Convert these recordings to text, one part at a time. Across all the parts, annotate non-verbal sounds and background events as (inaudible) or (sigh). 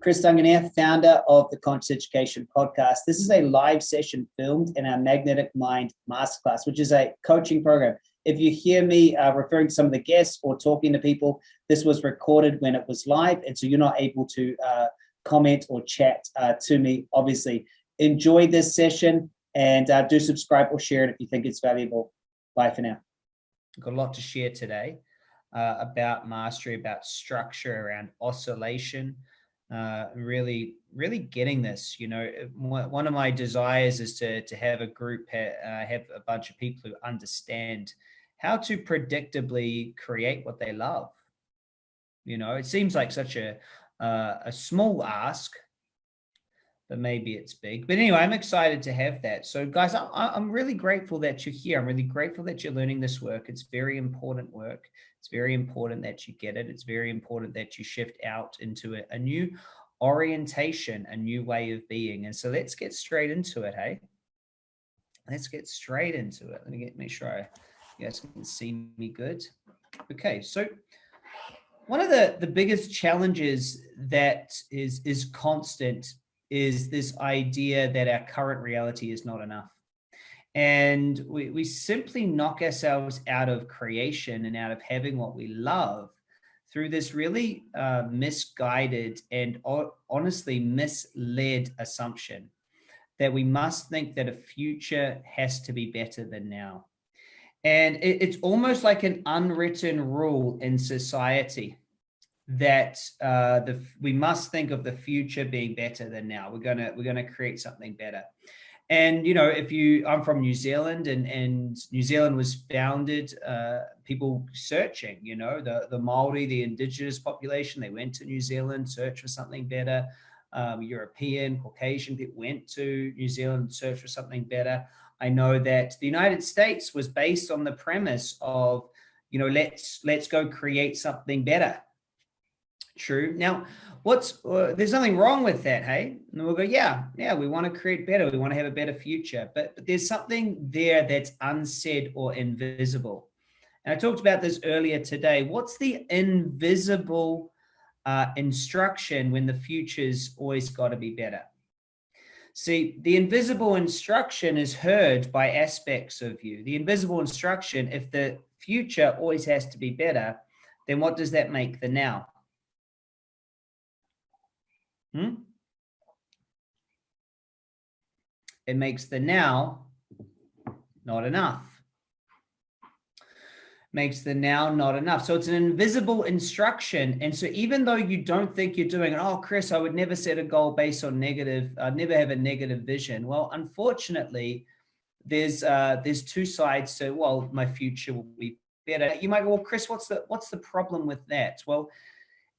Chris Duncan here, founder of the Conscious Education Podcast. This is a live session filmed in our Magnetic Mind Masterclass, which is a coaching program. If you hear me uh, referring to some of the guests or talking to people, this was recorded when it was live, and so you're not able to uh, comment or chat uh, to me, obviously. Enjoy this session and uh, do subscribe or share it if you think it's valuable. Bye for now. Got a lot to share today uh, about mastery, about structure, around oscillation, uh, really, really getting this. You know, one of my desires is to to have a group, ha uh, have a bunch of people who understand how to predictably create what they love. You know, it seems like such a uh, a small ask, but maybe it's big. But anyway, I'm excited to have that. So guys, I, I'm really grateful that you're here. I'm really grateful that you're learning this work. It's very important work. It's very important that you get it. It's very important that you shift out into a, a new orientation, a new way of being. And so let's get straight into it, hey? Let's get straight into it. Let me get make sure I, you guys can see me good. Okay, so one of the, the biggest challenges that is, is constant is this idea that our current reality is not enough. And we, we simply knock ourselves out of creation and out of having what we love through this really uh, misguided and honestly misled assumption that we must think that a future has to be better than now. And it, it's almost like an unwritten rule in society that uh, the we must think of the future being better than now. We're gonna we're gonna create something better. And you know, if you I'm from New Zealand, and and New Zealand was founded uh, people searching. You know, the the Maori, the indigenous population, they went to New Zealand, search for something better. Um, European, Caucasian people went to New Zealand, search for something better. I know that the United States was based on the premise of, you know, let's let's go create something better true. Now, what's uh, there's nothing wrong with that, hey? And we'll go, yeah, yeah, we want to create better. We want to have a better future, but, but there's something there that's unsaid or invisible. And I talked about this earlier today. What's the invisible uh, instruction when the future's always got to be better? See, the invisible instruction is heard by aspects of you. The invisible instruction, if the future always has to be better, then what does that make the now? Hmm? It makes the now not enough. Makes the now not enough. So it's an invisible instruction. And so even though you don't think you're doing it, oh, Chris, I would never set a goal based on negative, I'd never have a negative vision. Well, unfortunately, there's uh, there's two sides to, well, my future will be better. You might go, well, Chris, what's the what's the problem with that? Well,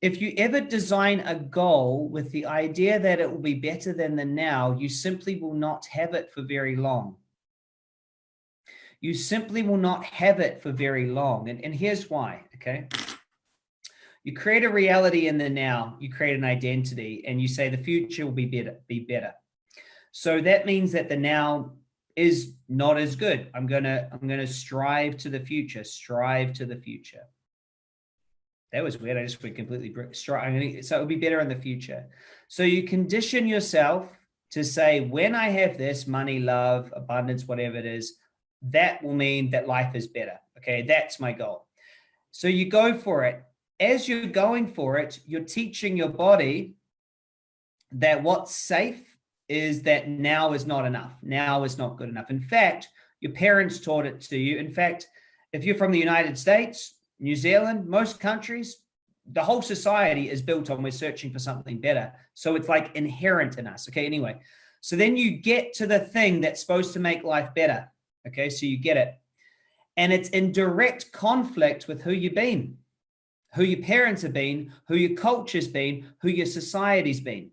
if you ever design a goal with the idea that it will be better than the now, you simply will not have it for very long. You simply will not have it for very long. And, and here's why, okay? You create a reality in the now, you create an identity, and you say the future will be better, be better. So that means that the now is not as good. I'm gonna, I'm gonna strive to the future, strive to the future. That was weird. I just went completely strong. So it would be better in the future. So you condition yourself to say, when I have this money, love, abundance, whatever it is, that will mean that life is better. Okay, that's my goal. So you go for it. As you're going for it, you're teaching your body that what's safe is that now is not enough. Now is not good enough. In fact, your parents taught it to you. In fact, if you're from the United States, New Zealand, most countries, the whole society is built on we're searching for something better. So it's like inherent in us. Okay, anyway. So then you get to the thing that's supposed to make life better. Okay, so you get it. And it's in direct conflict with who you've been, who your parents have been, who your culture's been, who your society's been.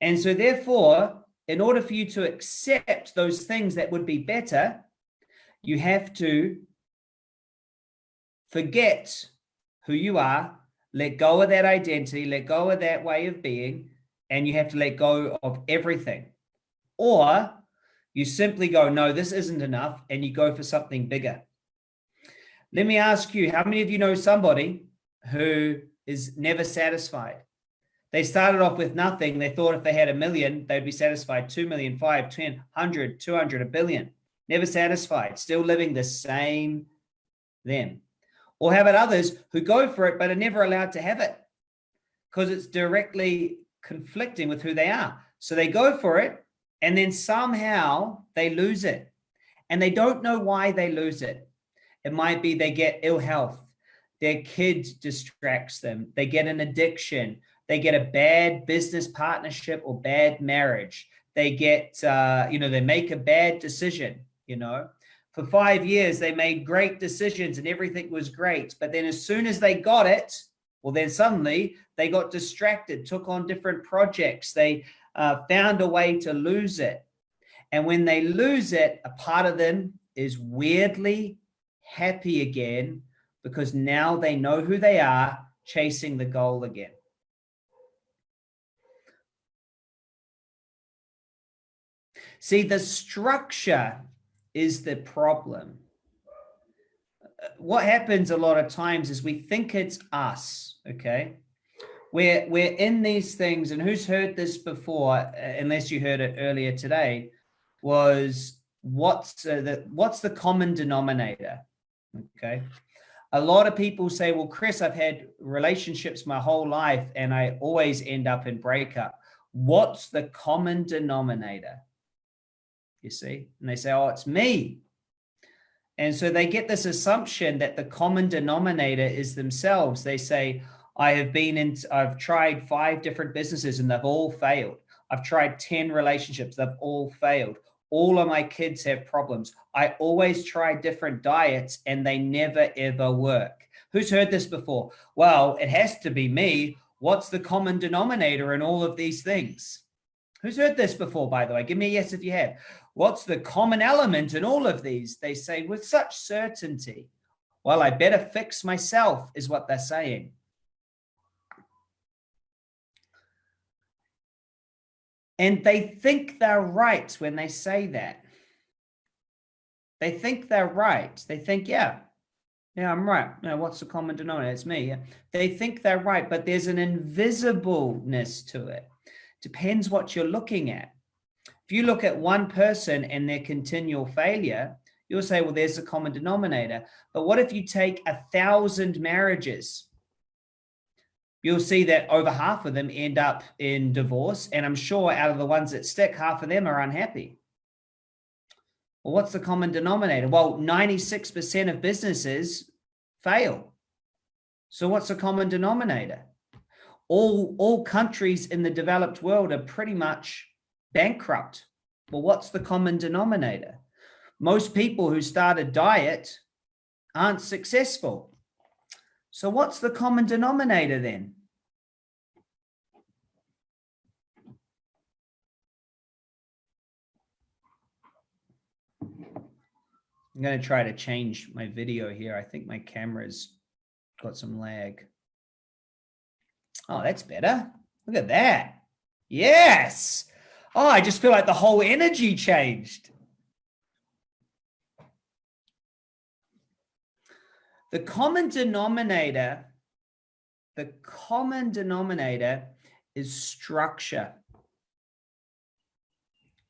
And so therefore, in order for you to accept those things that would be better, you have to forget who you are, let go of that identity, let go of that way of being, and you have to let go of everything. Or you simply go, no, this isn't enough, and you go for something bigger. Let me ask you, how many of you know somebody who is never satisfied? They started off with nothing. They thought if they had a million, they'd be satisfied. 2 million, 5, 10, 100, 200, a billion. Never satisfied. Still living the same them. Or how about others who go for it, but are never allowed to have it because it's directly conflicting with who they are. So they go for it and then somehow they lose it and they don't know why they lose it. It might be they get ill health, their kid distracts them, they get an addiction, they get a bad business partnership or bad marriage, they get, uh, you know, they make a bad decision, you know. For five years, they made great decisions and everything was great. But then as soon as they got it, well, then suddenly they got distracted, took on different projects. They uh, found a way to lose it. And when they lose it, a part of them is weirdly happy again because now they know who they are chasing the goal again. See, the structure is the problem. What happens a lot of times is we think it's us, okay? We're, we're in these things, and who's heard this before, uh, unless you heard it earlier today, was what's the, what's the common denominator, okay? A lot of people say, well, Chris, I've had relationships my whole life, and I always end up in breakup. What's the common denominator? You see, and they say, oh, it's me. And so they get this assumption that the common denominator is themselves. They say, I have been in, I've tried five different businesses and they've all failed. I've tried 10 relationships, they've all failed. All of my kids have problems. I always try different diets and they never ever work. Who's heard this before? Well, it has to be me. What's the common denominator in all of these things? Who's heard this before, by the way? Give me a yes if you have. What's the common element in all of these? They say with such certainty. Well, I better fix myself is what they're saying. And they think they're right when they say that. They think they're right. They think, yeah, yeah, I'm right. No, what's the common denominator? It's me. Yeah. They think they're right, but there's an invisibleness to it. Depends what you're looking at. If you look at one person and their continual failure, you'll say, well, there's a common denominator. But what if you take a thousand marriages? You'll see that over half of them end up in divorce. And I'm sure out of the ones that stick, half of them are unhappy. Well, what's the common denominator? Well, 96% of businesses fail. So what's the common denominator? All, all countries in the developed world are pretty much bankrupt. Well, what's the common denominator? Most people who start a diet aren't successful. So what's the common denominator then? I'm going to try to change my video here. I think my camera's got some lag. Oh, that's better. Look at that. Yes. Oh, I just feel like the whole energy changed. The common denominator, the common denominator is structure.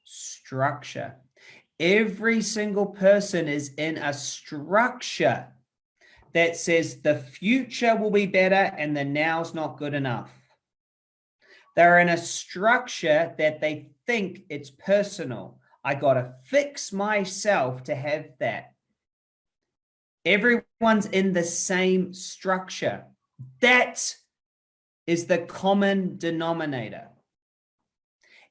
Structure. Every single person is in a structure that says the future will be better and the now's not good enough. They're in a structure that they think it's personal. I got to fix myself to have that. Everyone's in the same structure. That is the common denominator.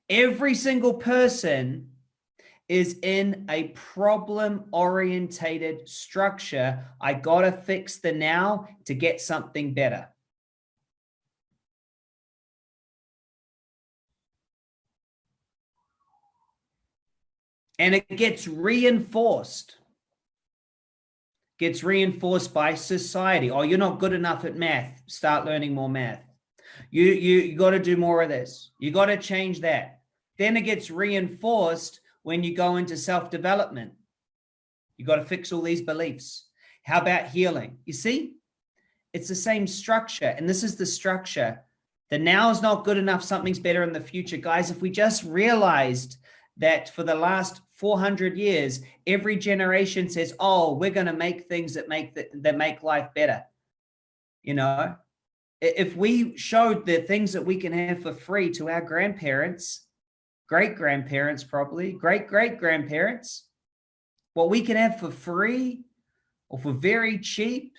Every single person is in a problem orientated structure. I got to fix the now to get something better. And it gets reinforced. Gets reinforced by society. Oh you're not good enough at math. Start learning more math. You you, you got to do more of this. You got to change that. Then it gets reinforced when you go into self-development. You got to fix all these beliefs. How about healing? You see? It's the same structure. And this is the structure. The now is not good enough. Something's better in the future. Guys, if we just realized that for the last 400 years, every generation says, oh, we're going to make things that make, the, that make life better. You know, if we showed the things that we can have for free to our grandparents, great grandparents, probably great great grandparents, what we can have for free or for very cheap,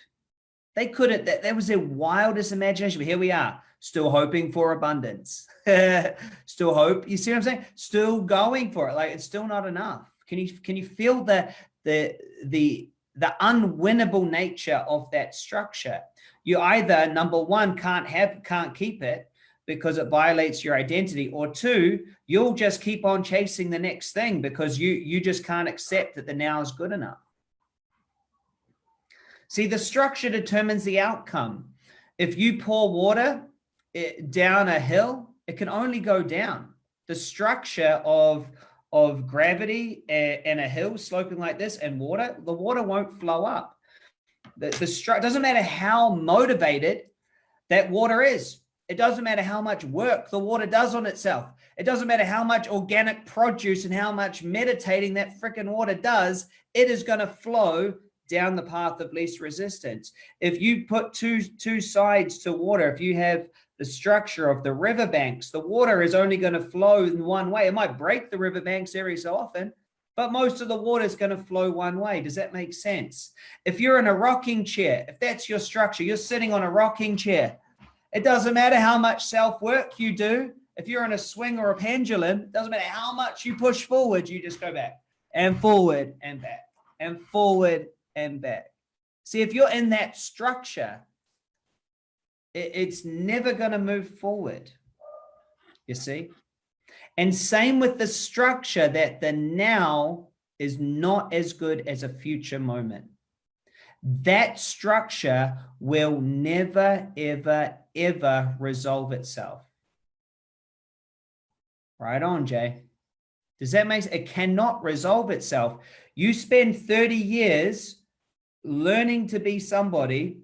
they couldn't, that, that was their wildest imagination. But here we are, still hoping for abundance, (laughs) still hope. You see what I'm saying? Still going for it. Like it's still not enough. Can you, can you feel the, the, the, the unwinnable nature of that structure? You either number one, can't have, can't keep it because it violates your identity or two, you'll just keep on chasing the next thing because you, you just can't accept that the now is good enough. See, the structure determines the outcome. If you pour water eh, down a hill, it can only go down. The structure of, of gravity and a hill sloping like this and water, the water won't flow up. The, the structure doesn't matter how motivated that water is. It doesn't matter how much work the water does on itself. It doesn't matter how much organic produce and how much meditating that freaking water does. It is going to flow down the path of least resistance. If you put two, two sides to water, if you have the structure of the riverbanks, the water is only going to flow in one way. It might break the riverbanks every so often, but most of the water is going to flow one way. Does that make sense? If you're in a rocking chair, if that's your structure, you're sitting on a rocking chair. It doesn't matter how much self-work you do. If you're in a swing or a pendulum, it doesn't matter how much you push forward, you just go back and forward and back and forward and back. See, if you're in that structure, it's never going to move forward. You see? And same with the structure that the now is not as good as a future moment. That structure will never, ever, ever resolve itself. Right on, Jay. Does that make sense? It cannot resolve itself. You spend 30 years learning to be somebody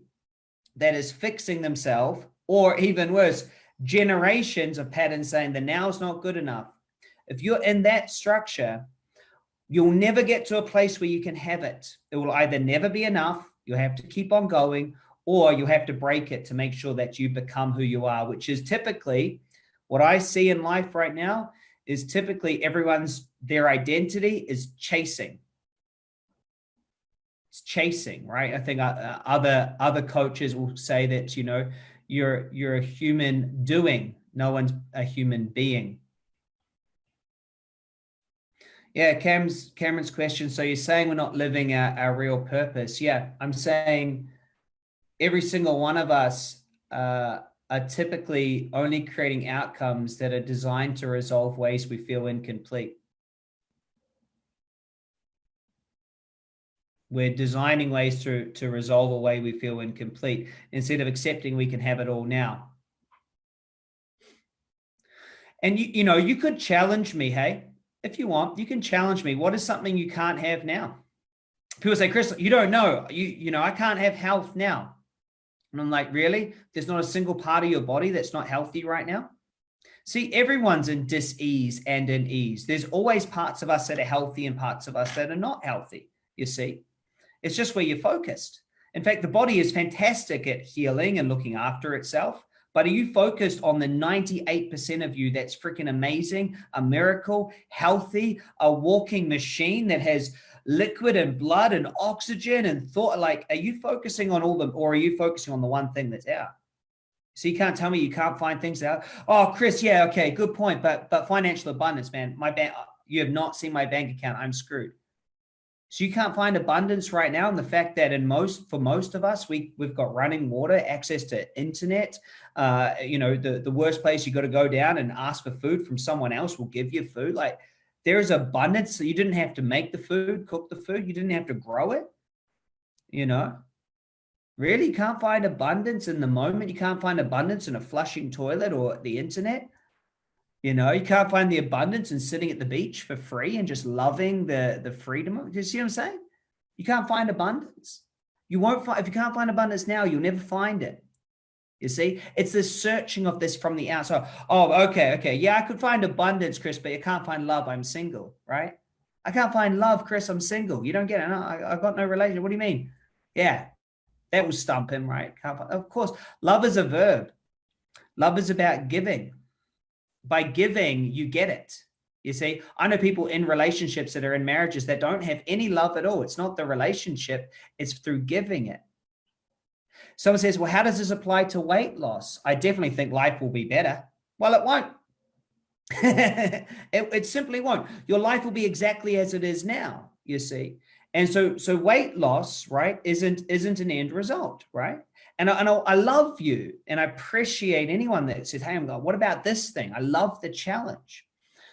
that is fixing themselves, or even worse, generations of patterns saying the now is not good enough. If you're in that structure, you'll never get to a place where you can have it. It will either never be enough, you'll have to keep on going, or you have to break it to make sure that you become who you are, which is typically what I see in life right now is typically everyone's, their identity is chasing. Chasing, right? I think uh, other, other coaches will say that, you know, you're, you're a human doing, no one's a human being. Yeah, Cam's, Cameron's question. So you're saying we're not living our, our real purpose. Yeah, I'm saying every single one of us uh, are typically only creating outcomes that are designed to resolve ways we feel incomplete. We're designing ways to, to resolve a way we feel incomplete instead of accepting we can have it all now. And you, you know, you could challenge me, hey, if you want, you can challenge me. What is something you can't have now? People say, Chris, you don't know. You, you know, I can't have health now. And I'm like, really? There's not a single part of your body that's not healthy right now? See, everyone's in dis-ease and in ease. There's always parts of us that are healthy and parts of us that are not healthy, you see. It's just where you're focused. In fact, the body is fantastic at healing and looking after itself. But are you focused on the 98% of you that's freaking amazing, a miracle, healthy, a walking machine that has liquid and blood and oxygen and thought? Like, are you focusing on all them or are you focusing on the one thing that's out? So you can't tell me you can't find things out. Oh, Chris, yeah, okay, good point. But but financial abundance, man, my bank, you have not seen my bank account. I'm screwed. So you can't find abundance right now. And the fact that in most, for most of us, we, we've got running water, access to internet, uh, you know, the, the worst place you got to go down and ask for food from someone else will give you food. Like there is abundance. So you didn't have to make the food, cook the food. You didn't have to grow it, you know, really can't find abundance in the moment. You can't find abundance in a flushing toilet or the internet. You know, you can't find the abundance in sitting at the beach for free and just loving the, the freedom. Do you see what I'm saying? You can't find abundance. You won't find, if you can't find abundance now, you'll never find it. You see, it's the searching of this from the outside. Oh, okay, okay. Yeah, I could find abundance, Chris, but you can't find love. I'm single, right? I can't find love, Chris. I'm single. You don't get it. No, I, I got no relation. What do you mean? Yeah, that will stump him, right? Of course, love is a verb. Love is about giving. By giving, you get it. You see, I know people in relationships that are in marriages that don't have any love at all. It's not the relationship, it's through giving it. Someone says, well, how does this apply to weight loss? I definitely think life will be better. Well, it won't. (laughs) it, it simply won't. Your life will be exactly as it is now, you see. And so, so weight loss, right, isn't, isn't an end result, right? And I, and I love you and I appreciate anyone that says, hey, I'm going, what about this thing? I love the challenge.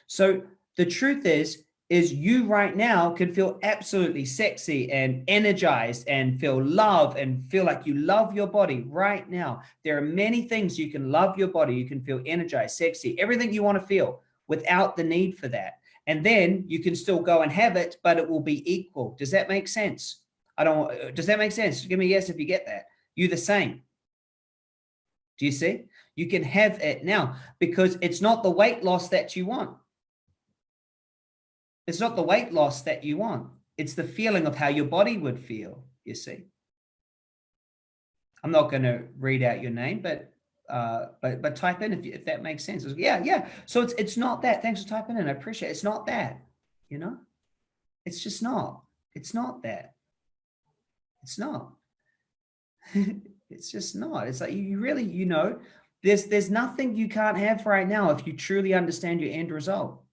So the truth is, is you right now can feel absolutely sexy and energized and feel love and feel like you love your body right now. There are many things you can love your body. You can feel energized, sexy, everything you want to feel without the need for that. And then you can still go and have it, but it will be equal. Does that make sense? I don't, uh, does that make sense? Give me a yes if you get that. You the same. Do you see? You can have it now because it's not the weight loss that you want. It's not the weight loss that you want. It's the feeling of how your body would feel, you see. I'm not going to read out your name, but uh, but but type in if, if that makes sense. Yeah, yeah. So it's it's not that. Thanks for typing in. I appreciate it. It's not that, you know? It's just not. It's not that. It's not. (laughs) it's just not. It's like you really, you know, there's there's nothing you can't have right now if you truly understand your end result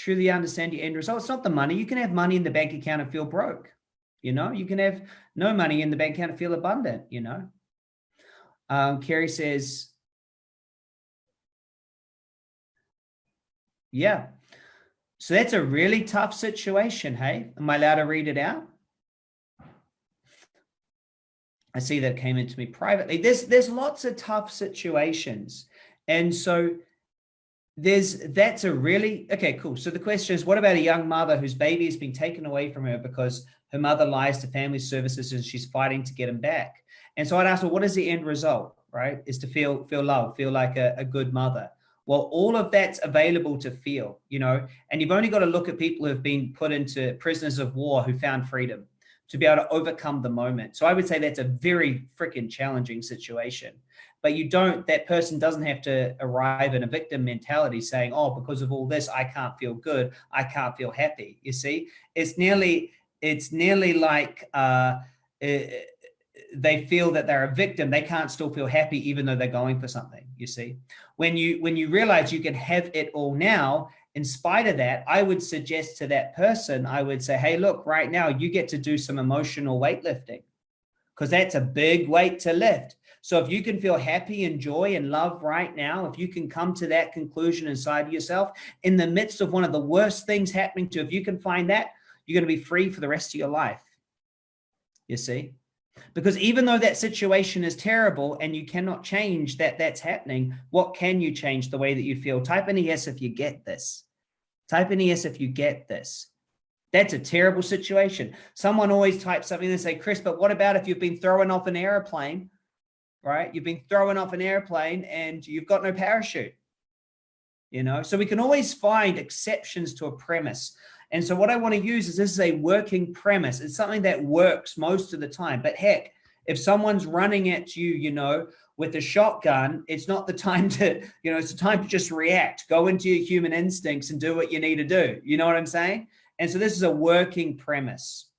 truly understand your end result. It's not the money. You can have money in the bank account and feel broke. You know, you can have no money in the bank account and feel abundant, you know. Um, Carrie says, yeah. So that's a really tough situation. Hey, am I allowed to read it out? I see that came into me privately. There's, there's lots of tough situations. And so there's that's a really okay cool. So the question is what about a young mother whose baby has been taken away from her because her mother lies to family services and she's fighting to get him back? And so i'd ask well what is the end result right? Is to feel feel love feel like a, a good mother. Well all of that's available to feel you know and you've only got to look at people who have been put into prisoners of war who found freedom to be able to overcome the moment so i would say that's a very freaking challenging situation but you don't, that person doesn't have to arrive in a victim mentality saying, oh, because of all this, I can't feel good. I can't feel happy. You see, it's nearly, it's nearly like uh, it, they feel that they're a victim. They can't still feel happy, even though they're going for something, you see. When you, when you realize you can have it all now, in spite of that, I would suggest to that person, I would say, hey, look, right now you get to do some emotional weightlifting because that's a big weight to lift. So if you can feel happy and joy and love right now, if you can come to that conclusion inside of yourself in the midst of one of the worst things happening to, if you can find that, you're going to be free for the rest of your life. You see? Because even though that situation is terrible and you cannot change that that's happening, what can you change the way that you feel? Type in a yes if you get this. Type in a yes if you get this. That's a terrible situation. Someone always types something and say, Chris, but what about if you've been thrown off an airplane right? You've been thrown off an airplane and you've got no parachute, you know? So we can always find exceptions to a premise. And so what I want to use is this is a working premise. It's something that works most of the time, but heck, if someone's running at you, you know, with a shotgun, it's not the (laughs) time to, you know, it's the time to just react, go into your human instincts and do what you need to do. You know what I'm saying? And so this is a working premise,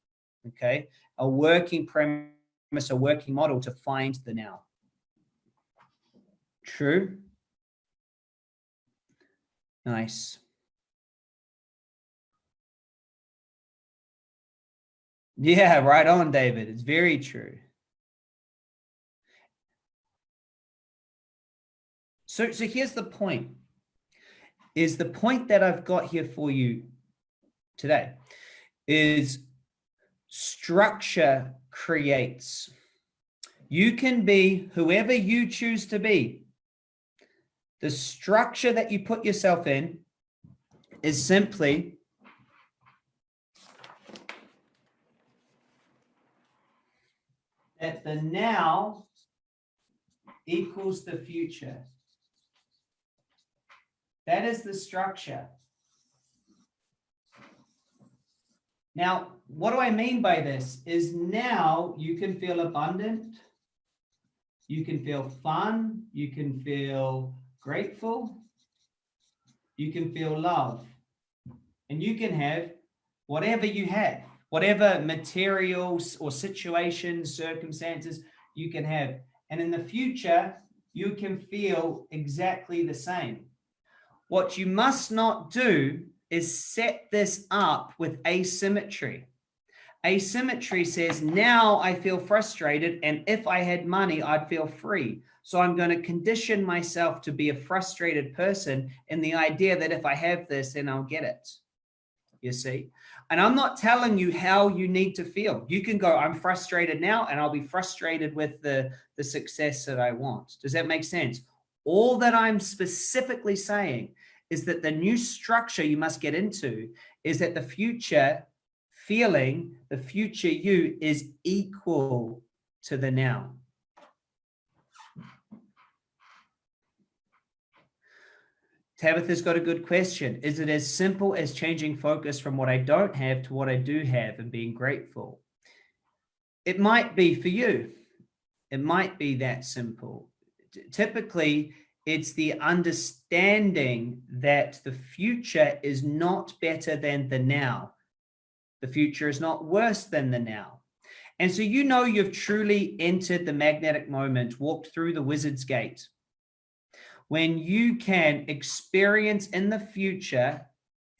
okay? A working premise, a working model to find the now. True. Nice. Yeah, right on, David. It's very true. So, so here's the point, is the point that I've got here for you today is structure creates. You can be whoever you choose to be the structure that you put yourself in is simply that the now equals the future. That is the structure. Now, what do I mean by this is now you can feel abundant, you can feel fun, you can feel grateful, you can feel love, and you can have whatever you have, whatever materials or situations, circumstances you can have. And in the future, you can feel exactly the same. What you must not do is set this up with asymmetry. Asymmetry says, now I feel frustrated, and if I had money, I'd feel free. So I'm going to condition myself to be a frustrated person in the idea that if I have this, then I'll get it. You see? And I'm not telling you how you need to feel. You can go, I'm frustrated now, and I'll be frustrated with the, the success that I want. Does that make sense? All that I'm specifically saying is that the new structure you must get into is that the future feeling, the future you is equal to the now. Tabitha's got a good question. Is it as simple as changing focus from what I don't have to what I do have and being grateful? It might be for you. It might be that simple. Typically, it's the understanding that the future is not better than the now. The future is not worse than the now. And so you know you've truly entered the magnetic moment, walked through the wizard's gate. When you can experience in the future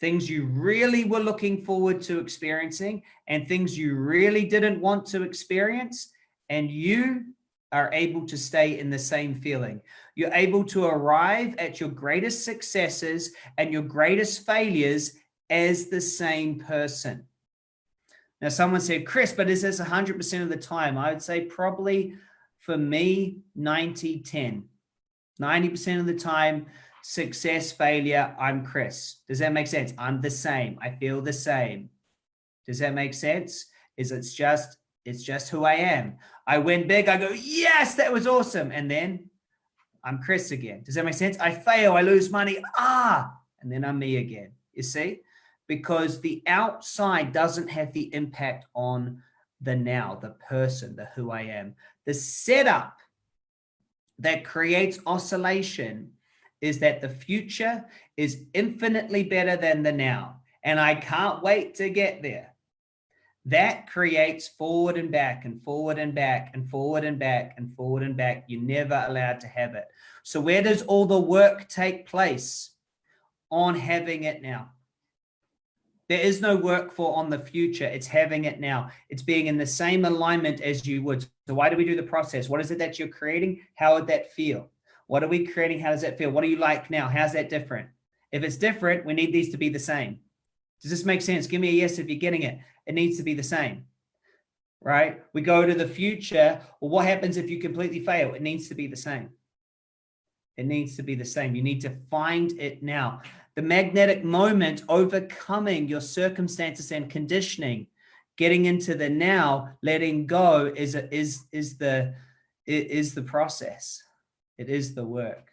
things you really were looking forward to experiencing and things you really didn't want to experience, and you are able to stay in the same feeling. You're able to arrive at your greatest successes and your greatest failures as the same person. Now, someone said, Chris, but is this 100% of the time? I would say probably for me, 90, 10. 90% of the time, success, failure, I'm Chris. Does that make sense? I'm the same. I feel the same. Does that make sense? Is it's just, it's just who I am. I win big. I go, yes, that was awesome. And then I'm Chris again. Does that make sense? I fail. I lose money. Ah, and then I'm me again. You see? because the outside doesn't have the impact on the now, the person, the who I am. The setup that creates oscillation is that the future is infinitely better than the now. And I can't wait to get there. That creates forward and back and forward and back and forward and back and forward and back. You're never allowed to have it. So where does all the work take place? On having it now. There is no work for on the future. It's having it now. It's being in the same alignment as you would. So why do we do the process? What is it that you're creating? How would that feel? What are we creating? How does that feel? What do you like now? How's that different? If it's different, we need these to be the same. Does this make sense? Give me a yes if you're getting it. It needs to be the same, right? We go to the future. Well, what happens if you completely fail? It needs to be the same. It needs to be the same. You need to find it now the magnetic moment, overcoming your circumstances and conditioning, getting into the now, letting go is, is, is, the, is the process. It is the work.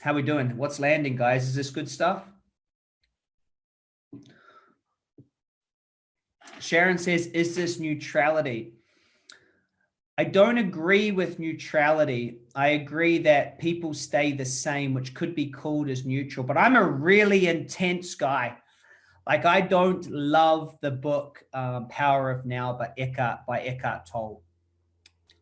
How we doing? What's landing, guys? Is this good stuff? Sharon says, is this neutrality? I don't agree with neutrality. I agree that people stay the same, which could be called as neutral, but I'm a really intense guy. Like I don't love the book um, Power of Now by Eckhart, by Eckhart Tolle.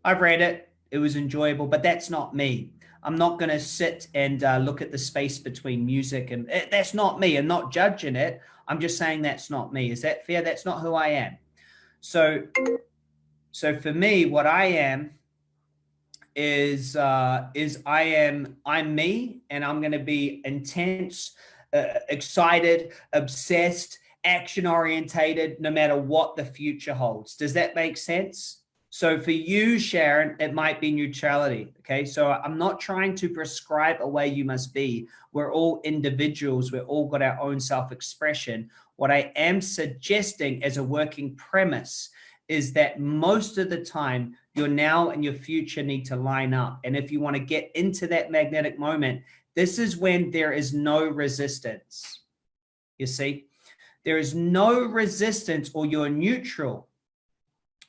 I've read it. It was enjoyable, but that's not me. I'm not going to sit and uh, look at the space between music and it, that's not me. I'm not judging it. I'm just saying that's not me. Is that fair? That's not who I am. So so for me, what I am is uh, is I am I'm me, and I'm going to be intense, uh, excited, obsessed, action orientated, no matter what the future holds. Does that make sense? So for you, Sharon, it might be neutrality. Okay. So I'm not trying to prescribe a way you must be. We're all individuals. We're all got our own self-expression. What I am suggesting as a working premise is that most of the time your now and your future need to line up. And if you want to get into that magnetic moment, this is when there is no resistance. You see, there is no resistance or you're neutral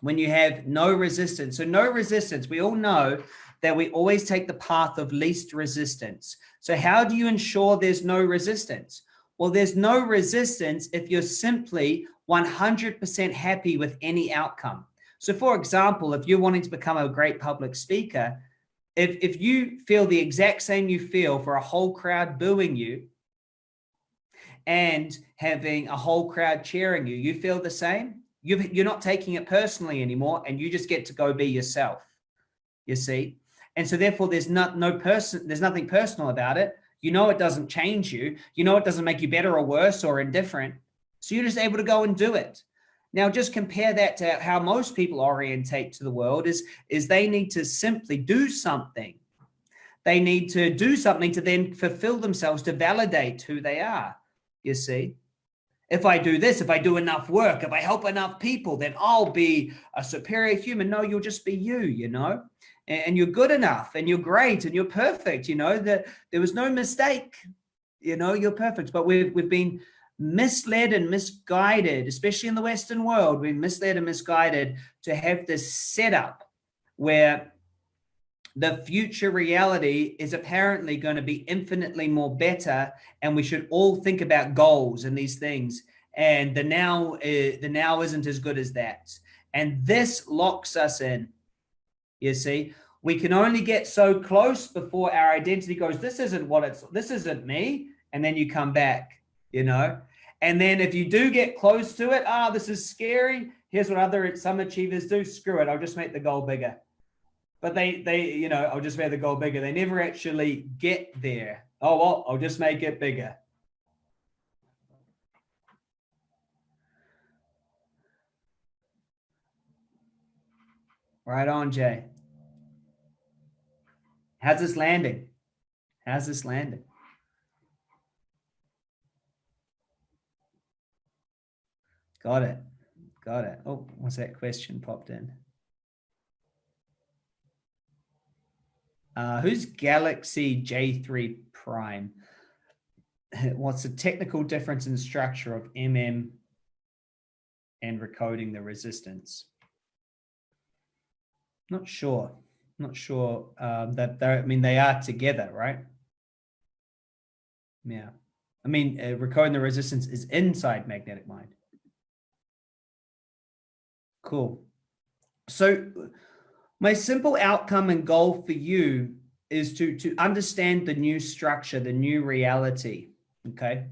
when you have no resistance. So no resistance, we all know that we always take the path of least resistance. So how do you ensure there's no resistance? Well, there's no resistance if you're simply 100% happy with any outcome. So for example, if you're wanting to become a great public speaker, if, if you feel the exact same you feel for a whole crowd booing you and having a whole crowd cheering you, you feel the same, you you're not taking it personally anymore and you just get to go be yourself, you see? And so therefore there's not no person, there's nothing personal about it. You know, it doesn't change you. You know, it doesn't make you better or worse or indifferent. So you're just able to go and do it. Now, just compare that to how most people orientate to the world is, is they need to simply do something. They need to do something to then fulfill themselves, to validate who they are, you see. If I do this, if I do enough work, if I help enough people, then I'll be a superior human. No, you'll just be you, you know and you're good enough and you're great and you're perfect you know that there was no mistake you know you're perfect. But we've we've been misled and misguided especially in the western world we've misled and misguided to have this setup where the future reality is apparently going to be infinitely more better and we should all think about goals and these things. And the now uh, the now isn't as good as that. And this locks us in you see, we can only get so close before our identity goes, this isn't what it's, this isn't me. And then you come back, you know, and then if you do get close to it, ah, oh, this is scary. Here's what other, some achievers do. Screw it. I'll just make the goal bigger. But they, they, you know, I'll just make the goal bigger. They never actually get there. Oh, well, I'll just make it bigger. Right on, Jay. How's this landing? How's this landing? Got it. Got it. Oh, what's that question popped in? Uh, who's Galaxy J3 Prime? (laughs) What's the technical difference in structure of MM and recoding the resistance? Not sure. Not sure um, that they're, I mean, they are together, right? Yeah. I mean, uh, recording the resistance is inside magnetic mind. Cool. So my simple outcome and goal for you is to, to understand the new structure, the new reality, okay?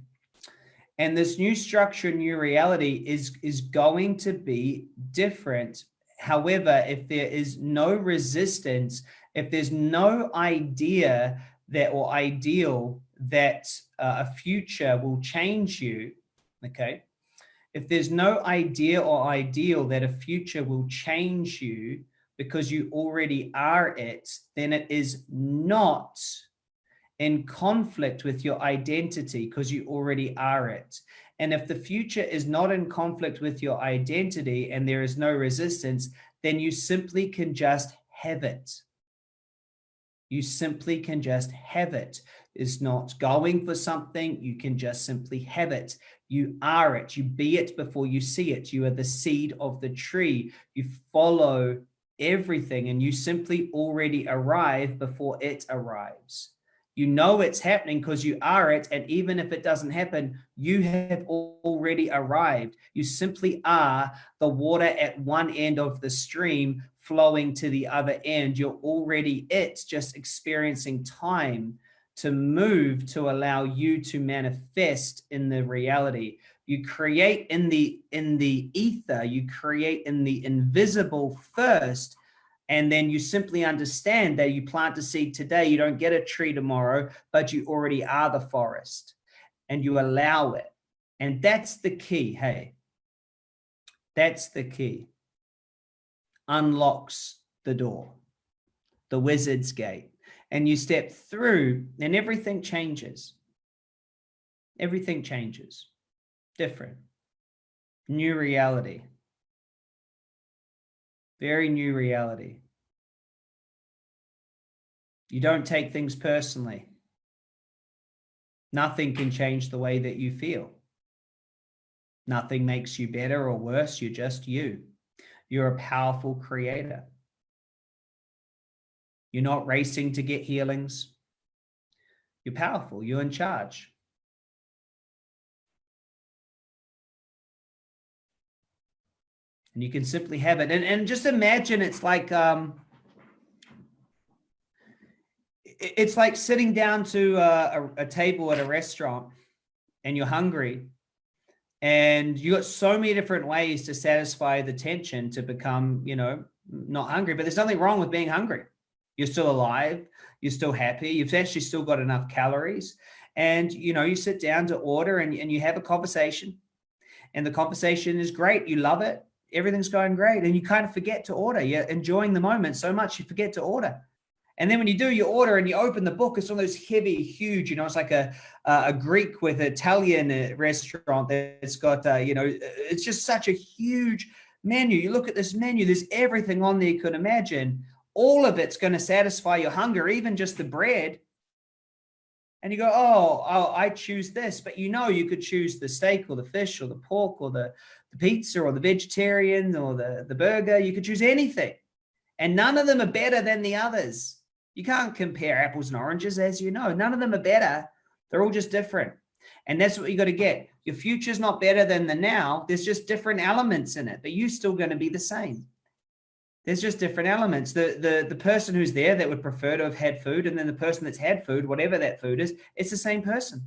And this new structure, new reality is, is going to be different However, if there is no resistance, if there's no idea that or ideal that uh, a future will change you, okay? If there's no idea or ideal that a future will change you because you already are it, then it is not in conflict with your identity because you already are it. And if the future is not in conflict with your identity and there is no resistance, then you simply can just have it. You simply can just have it. It's not going for something. You can just simply have it. You are it. You be it before you see it. You are the seed of the tree. You follow everything and you simply already arrive before it arrives. You know it's happening because you are it. And even if it doesn't happen, you have already arrived. You simply are the water at one end of the stream flowing to the other end. You're already it, just experiencing time to move to allow you to manifest in the reality. You create in the in the ether, you create in the invisible first, and then you simply understand that you plant a seed today, you don't get a tree tomorrow, but you already are the forest and you allow it. And that's the key, hey. That's the key. Unlocks the door, the wizard's gate. And you step through and everything changes. Everything changes. different. New reality. Very new reality. You don't take things personally. Nothing can change the way that you feel. Nothing makes you better or worse. You're just you. You're a powerful creator. You're not racing to get healings. You're powerful. You're in charge. And you can simply have it. And, and just imagine it's like, um, it's like sitting down to a, a, table at a restaurant and you're hungry and you got so many different ways to satisfy the tension to become, you know, not hungry, but there's nothing wrong with being hungry. You're still alive. You're still happy. You've actually still got enough calories and, you know, you sit down to order and, and you have a conversation and the conversation is great. You love it. Everything's going great. And you kind of forget to order. You're enjoying the moment so much you forget to order. And then when you do your order and you open the book, it's one of those heavy, huge, you know, it's like a, a Greek with Italian uh, restaurant that's got, uh, you know, it's just such a huge menu. You look at this menu, there's everything on there you could imagine. All of it's going to satisfy your hunger, even just the bread. And you go, oh, oh, I choose this, but you know, you could choose the steak or the fish or the pork or the, the pizza or the vegetarian or the, the burger. You could choose anything. And none of them are better than the others. You can't compare apples and oranges, as you know. None of them are better. They're all just different. And that's what you got to get. Your future's not better than the now. There's just different elements in it, but you're still going to be the same. There's just different elements. The, the, the person who's there that would prefer to have had food and then the person that's had food, whatever that food is, it's the same person.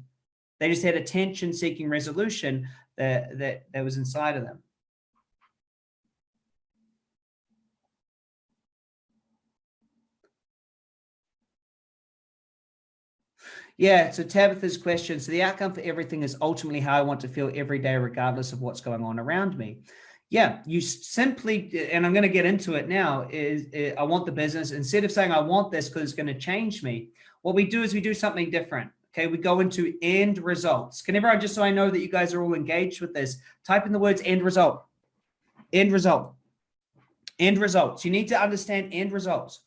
They just had attention seeking resolution that, that, that was inside of them. Yeah, so Tabitha's question. So the outcome for everything is ultimately how I want to feel every day, regardless of what's going on around me. Yeah, you simply, and I'm going to get into it now, is, is I want the business, instead of saying I want this because it's going to change me, what we do is we do something different. Okay, we go into end results. Can everyone, just so I know that you guys are all engaged with this, type in the words end result, end result, end results. You need to understand end results.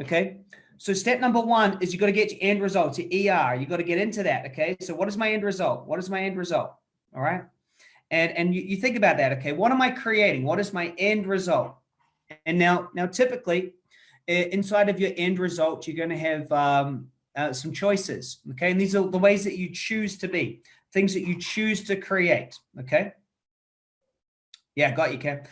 Okay, so step number one is you got to get your end results, your ER. You got to get into that. Okay. So what is my end result? What is my end result? All right. And, and you, you think about that. Okay. What am I creating? What is my end result? And now, now typically inside of your end result, you're going to have um, uh, some choices. Okay. And these are the ways that you choose to be, things that you choose to create. Okay. Yeah, got you, Ken.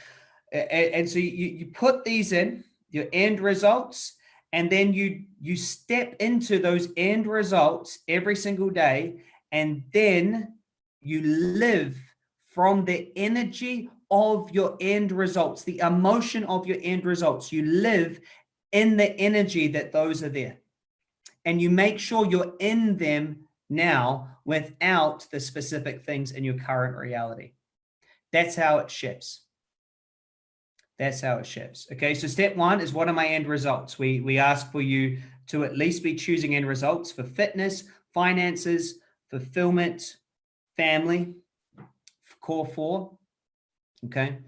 And, and so you, you put these in your end results and then you you step into those end results every single day and then you live from the energy of your end results the emotion of your end results. You live in the energy that those are there. And you make sure you're in them now without the specific things in your current reality. That's how it shifts. That's how it shifts. Okay, so step one is what are my end results? We, we ask for you to at least be choosing end results for fitness, finances, fulfillment, family, core four. Okay,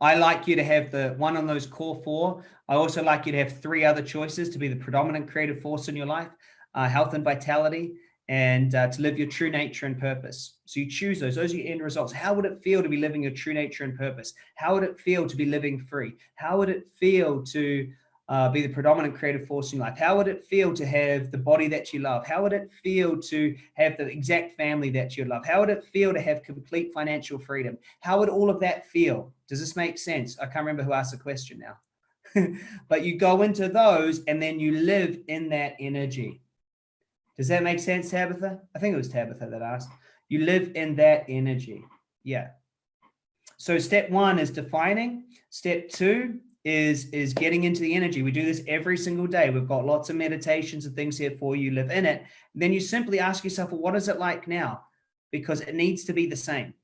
I like you to have the one on those core four. I also like you to have three other choices to be the predominant creative force in your life, uh, health and vitality, and uh, to live your true nature and purpose. So you choose those, those are your end results. How would it feel to be living your true nature and purpose? How would it feel to be living free? How would it feel to uh, be the predominant creative force in your life? How would it feel to have the body that you love? How would it feel to have the exact family that you love? How would it feel to have complete financial freedom? How would all of that feel? Does this make sense? I can't remember who asked the question now. (laughs) but you go into those and then you live in that energy. Does that make sense, Tabitha? I think it was Tabitha that asked. You live in that energy. Yeah. So step one is defining. Step two is, is getting into the energy. We do this every single day. We've got lots of meditations and things here for you. Live in it. Then you simply ask yourself, well, what is it like now? Because it needs to be the same.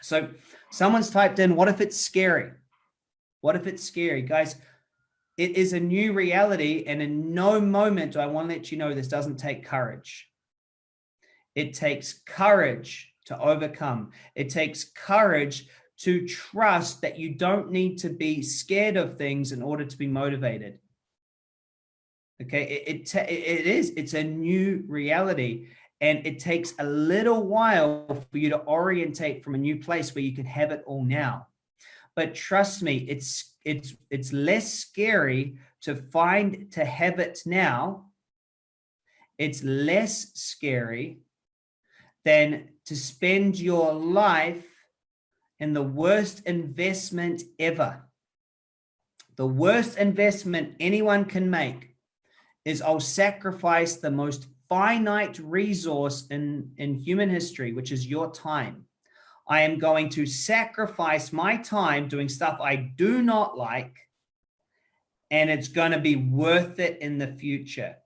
So someone's typed in, what if it's scary? What if it's scary? Guys, it is a new reality. And in no moment do I want to let you know this doesn't take courage. It takes courage to overcome. It takes courage to trust that you don't need to be scared of things in order to be motivated. Okay, it, it, it is, it's a new reality. And it takes a little while for you to orientate from a new place where you can have it all now. But trust me, it's it's it's less scary to find to have it now. It's less scary than to spend your life in the worst investment ever. The worst investment anyone can make is I'll sacrifice the most finite resource in, in human history, which is your time. I am going to sacrifice my time doing stuff I do not like, and it's going to be worth it in the future.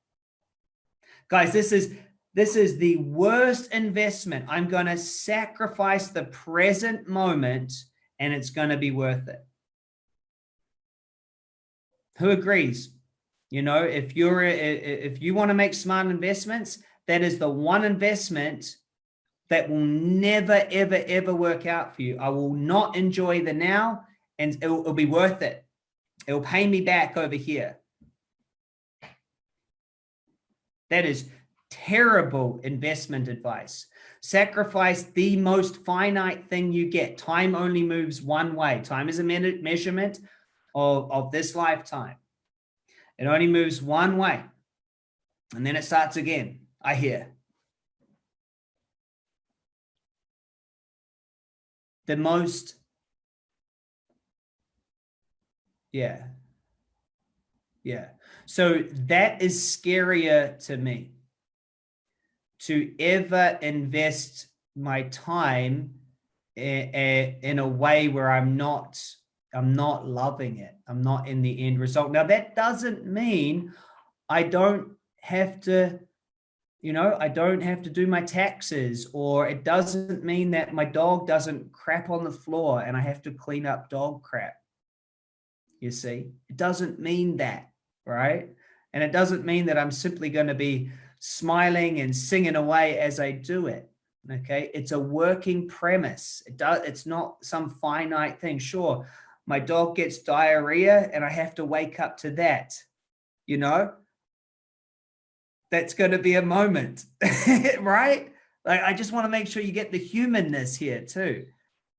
Guys, this is this is the worst investment. I'm going to sacrifice the present moment and it's going to be worth it. Who agrees? You know, if you're if you want to make smart investments, that is the one investment that will never, ever, ever work out for you. I will not enjoy the now and it will, it'll be worth it. It will pay me back over here. That is terrible investment advice. Sacrifice the most finite thing you get. Time only moves one way. Time is a measurement of, of this lifetime. It only moves one way. And then it starts again. I hear. The most, yeah. Yeah. So that is scarier to me to ever invest my time in a way where I'm not I'm not loving it. I'm not in the end result. Now that doesn't mean I don't have to, you know, I don't have to do my taxes or it doesn't mean that my dog doesn't crap on the floor and I have to clean up dog crap. You see, it doesn't mean that, right? And it doesn't mean that I'm simply going to be smiling and singing away as I do it. Okay, it's a working premise. It does. It's not some finite thing. Sure, my dog gets diarrhea and I have to wake up to that, you know, that's going to be a moment, (laughs) right? Like, I just want to make sure you get the humanness here too.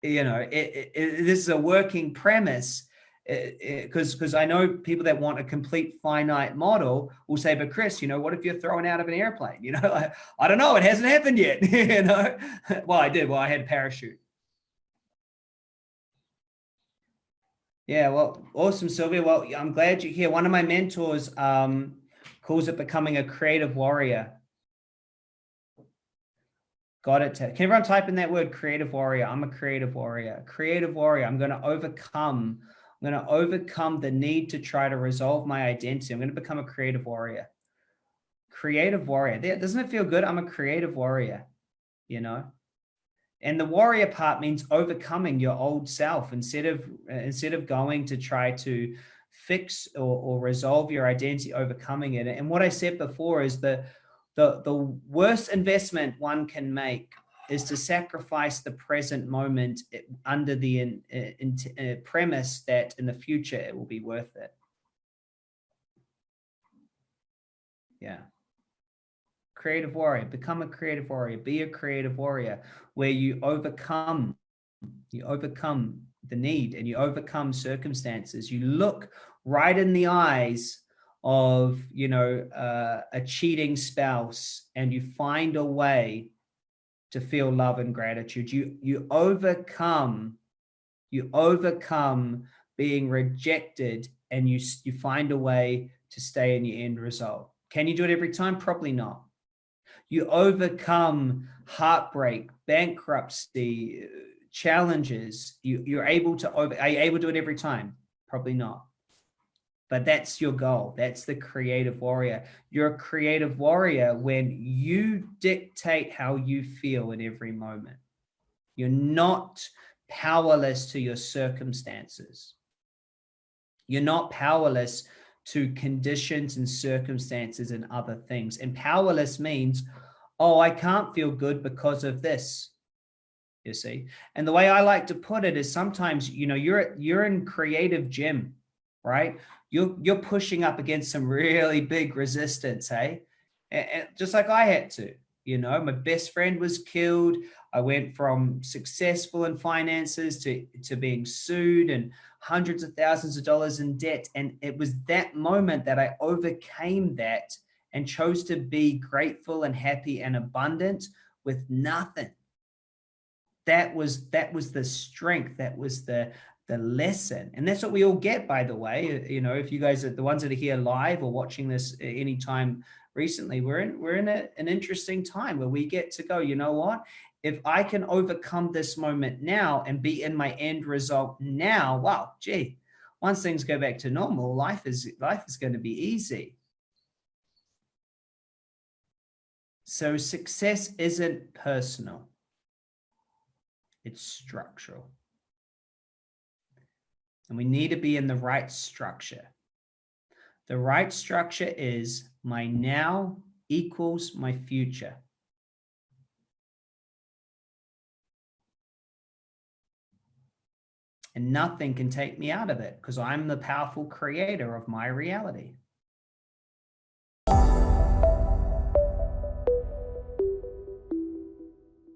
You know, it, it, it, this is a working premise because because I know people that want a complete finite model will say, but Chris, you know, what if you're thrown out of an airplane? (laughs) You know, I, I don't know, it hasn't happened yet. (laughs) you know, (laughs) well, I did. Well, I had a parachute. Yeah, well, awesome, Sylvia. Well, I'm glad you're here. One of my mentors um, calls it becoming a creative warrior. Got it. Can everyone type in that word creative warrior? I'm a creative warrior. Creative warrior. I'm going to overcome. I'm going to overcome the need to try to resolve my identity. I'm going to become a creative warrior. Creative warrior. Doesn't it feel good? I'm a creative warrior, you know? And the warrior part means overcoming your old self instead of instead of going to try to fix or, or resolve your identity, overcoming it. And what I said before is the, the, the worst investment one can make is to sacrifice the present moment under the in, in, in, premise that in the future it will be worth it. Yeah creative warrior, become a creative warrior, be a creative warrior where you overcome, you overcome the need and you overcome circumstances. You look right in the eyes of, you know, uh, a cheating spouse and you find a way to feel love and gratitude. You, you overcome, you overcome being rejected and you, you find a way to stay in your end result. Can you do it every time? Probably not you overcome heartbreak, bankruptcy, uh, challenges. You, you're able to over, are you able to do it every time? Probably not. But that's your goal. That's the creative warrior. You're a creative warrior when you dictate how you feel in every moment. You're not powerless to your circumstances. You're not powerless to conditions and circumstances and other things. And powerless means, oh, I can't feel good because of this. you see. And the way I like to put it is sometimes, you know, you're you're in creative gym, right? You're you're pushing up against some really big resistance, eh? hey? And, and just like I had to, you know, my best friend was killed. I went from successful in finances to, to being sued and hundreds of thousands of dollars in debt. And it was that moment that I overcame that and chose to be grateful and happy and abundant with nothing. That was that was the strength. That was the the lesson. And that's what we all get, by the way. You know, if you guys are the ones that are here live or watching this uh, anytime recently, we're in we're in a, an interesting time where we get to go, you know what? If I can overcome this moment now and be in my end result now, wow, gee, once things go back to normal, life is life is going to be easy. So success isn't personal. It's structural. And we need to be in the right structure. The right structure is my now equals my future. And nothing can take me out of it because I'm the powerful creator of my reality.